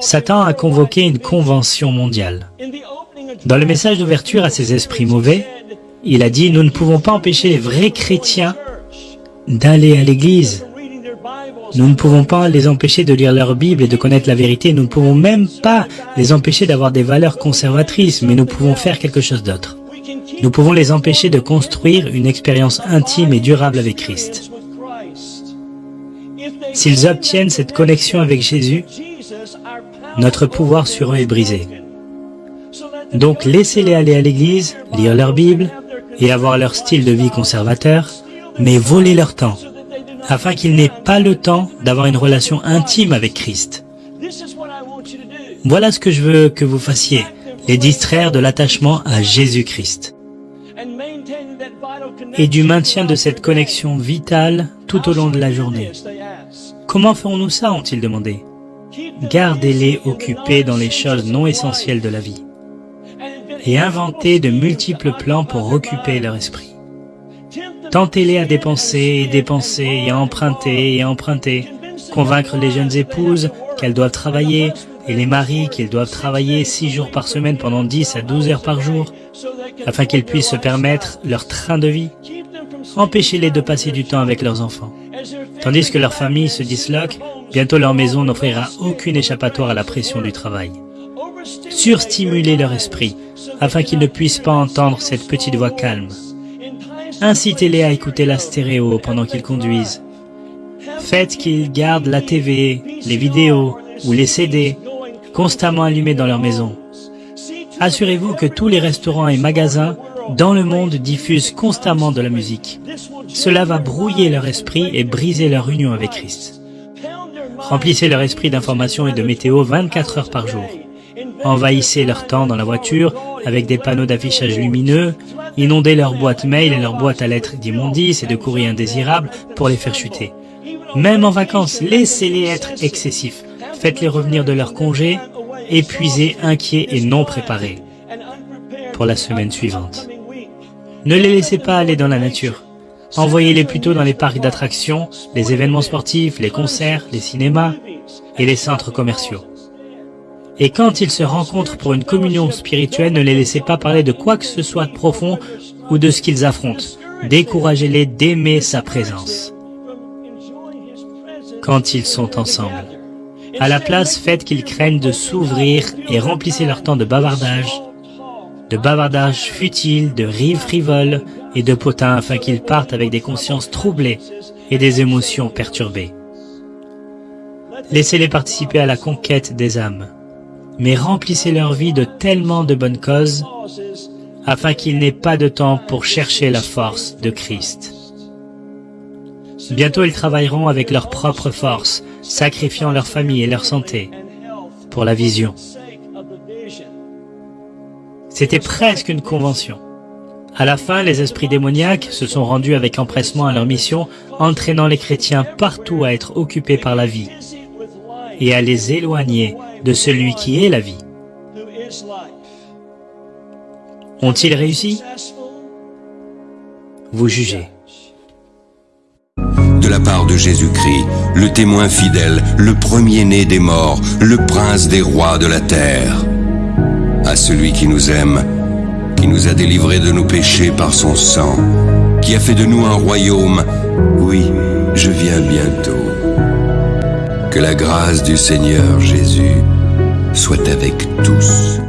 Satan a convoqué une convention mondiale. Dans le message d'ouverture à ces esprits mauvais, il a dit « Nous ne pouvons pas empêcher les vrais chrétiens d'aller à l'église. Nous ne pouvons pas les empêcher de lire leur Bible et de connaître la vérité. Nous ne pouvons même pas les empêcher d'avoir des valeurs conservatrices, mais nous pouvons faire quelque chose d'autre. Nous pouvons les empêcher de construire une expérience intime et durable avec Christ. S'ils obtiennent cette connexion avec Jésus, notre pouvoir sur eux est brisé. Donc laissez-les aller à l'église, lire leur Bible et avoir leur style de vie conservateur, mais voler leur temps, afin qu'ils n'aient pas le temps d'avoir une relation intime avec Christ. Voilà ce que je veux que vous fassiez, les distraire de l'attachement à Jésus-Christ et du maintien de cette connexion vitale tout au long de la journée. Comment ferons-nous ça ont-ils demandé? Gardez-les occupés dans les choses non essentielles de la vie et inventez de multiples plans pour occuper leur esprit. Tentez-les à dépenser et dépenser et à emprunter et emprunter. Convaincre les jeunes épouses qu'elles doivent travailler et les maris qu'ils doivent travailler six jours par semaine pendant 10 à 12 heures par jour afin qu'ils puissent se permettre leur train de vie. Empêchez-les de passer du temps avec leurs enfants. Tandis que leur famille se disloque, bientôt leur maison n'offrira aucune échappatoire à la pression du travail. Surstimuler leur esprit, afin qu'ils ne puissent pas entendre cette petite voix calme. Incitez-les à écouter la stéréo pendant qu'ils conduisent. Faites qu'ils gardent la TV, les vidéos ou les CD constamment allumés dans leur maison. Assurez-vous que tous les restaurants et magasins dans le monde diffusent constamment de la musique. Cela va brouiller leur esprit et briser leur union avec Christ. Remplissez leur esprit d'informations et de météo 24 heures par jour. Envahissez leur temps dans la voiture avec des panneaux d'affichage lumineux, inondez leur boîte mail et leur boîte à lettres d'immondices et de courriers indésirables pour les faire chuter. Même en vacances, laissez-les être excessifs. Faites-les revenir de leur congé, épuisés, inquiets et non préparés pour la semaine suivante. Ne les laissez pas aller dans la nature. Envoyez-les plutôt dans les parcs d'attractions, les événements sportifs, les concerts, les cinémas et les centres commerciaux. Et quand ils se rencontrent pour une communion spirituelle, ne les laissez pas parler de quoi que ce soit de profond ou de ce qu'ils affrontent. Découragez-les d'aimer sa présence. Quand ils sont ensemble. À la place, faites qu'ils craignent de s'ouvrir et remplissez leur temps de bavardage, de bavardage futile, de rires frivoles et de potins afin qu'ils partent avec des consciences troublées et des émotions perturbées. Laissez-les participer à la conquête des âmes mais remplissez leur vie de tellement de bonnes causes, afin qu'ils n'aient pas de temps pour chercher la force de Christ. Bientôt ils travailleront avec leur propre force, sacrifiant leur famille et leur santé pour la vision. C'était presque une convention. À la fin, les esprits démoniaques se sont rendus avec empressement à leur mission, entraînant les chrétiens partout à être occupés par la vie et à les éloigner de celui qui est la vie. Ont-ils réussi? Vous jugez. De la part de Jésus-Christ, le témoin fidèle, le premier-né des morts, le prince des rois de la terre. À celui qui nous aime, qui nous a délivrés de nos péchés par son sang, qui a fait de nous un royaume, oui, je viens bientôt. Que la grâce du Seigneur Jésus soit avec tous.